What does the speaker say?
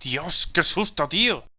Dios, qué susto, tío.